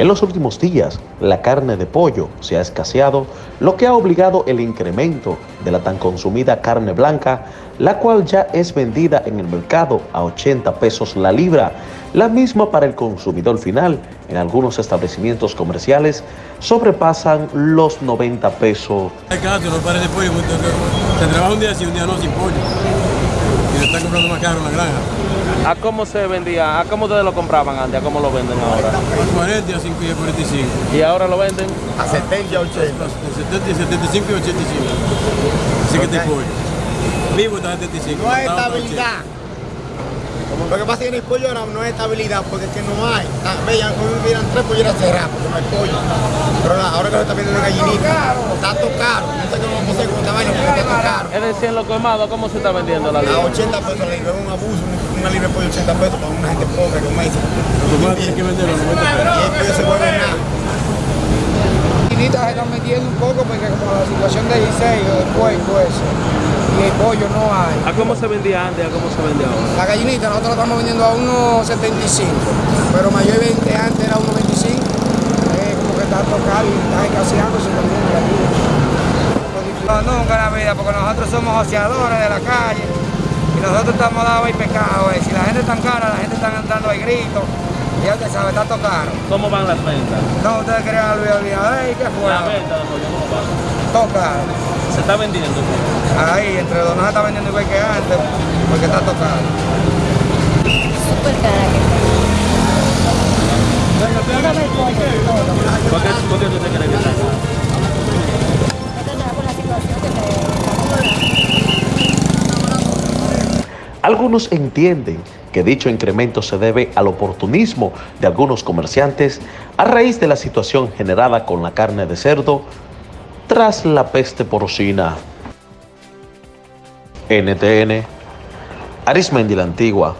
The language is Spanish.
En los últimos días, la carne de pollo se ha escaseado, lo que ha obligado el incremento de la tan consumida carne blanca, la cual ya es vendida en el mercado a 80 pesos la libra. La misma para el consumidor final, en algunos establecimientos comerciales, sobrepasan los 90 pesos. trabaja un día un día no sin pollo. Está comprando más caro en la granja. ¿A cómo se vendía? ¿A cómo ustedes lo compraban antes? ¿A cómo lo venden ahora? A 40, a 5 y a 45. ¿Y ahora lo venden? A 70 y 80. De 70, 75 y 85. Así que te pollo. Vivo está a 75. No hay estabilidad. Lo que pasa es que en el pollo ahora no hay estabilidad porque es que no hay. Ah, Vean, como hubieran tres polleras cerradas porque no hay pollo. Pero la- ahora que se está vendiendo gallinita, está todo caro. No sé cómo vamos Es decir, en lo colmado, ¿cómo se está vendiendo la A libra? 80 pesos la libra, es un abuso, una libra de pollo 80 pesos para una gente pobre como esa. Los tienen que venderlo a 90 pesos. Y se vuelve nada. gallinita se están metiendo un poco porque como la situación de Giselle o del puerco ese y el pollo no hay. ¿A cómo se vendía antes? ¿A cómo se vende ahora? La gallinita nosotros la estamos vendiendo a 1.75, pero mayormente antes era 1.25, eh, como que está tocado y está escaseándose también nunca en la vida, porque nosotros somos ociadores de la calle y nosotros estamos dados ahí pecado. eh. Si la gente está cara, la gente está andando ahí gritos, y ya usted sabe, está todo caro. ¿Cómo van las ventas? No, ustedes querían olvidar, olvidar, ¿qué fue? La venta de pollo, ¿cómo va? Todo caro. Se está vendiendo. Ahí, entre los dos no se está vendiendo igual que antes, porque está tocado. Súper cara que está. Dígame el pollo, todo. ¿Por qué, por qué usted cree que Algunos entienden que dicho incremento se debe al oportunismo de algunos comerciantes a raíz de la situación generada con la carne de cerdo tras la peste porcina. NTN, Arismendi la Antigua,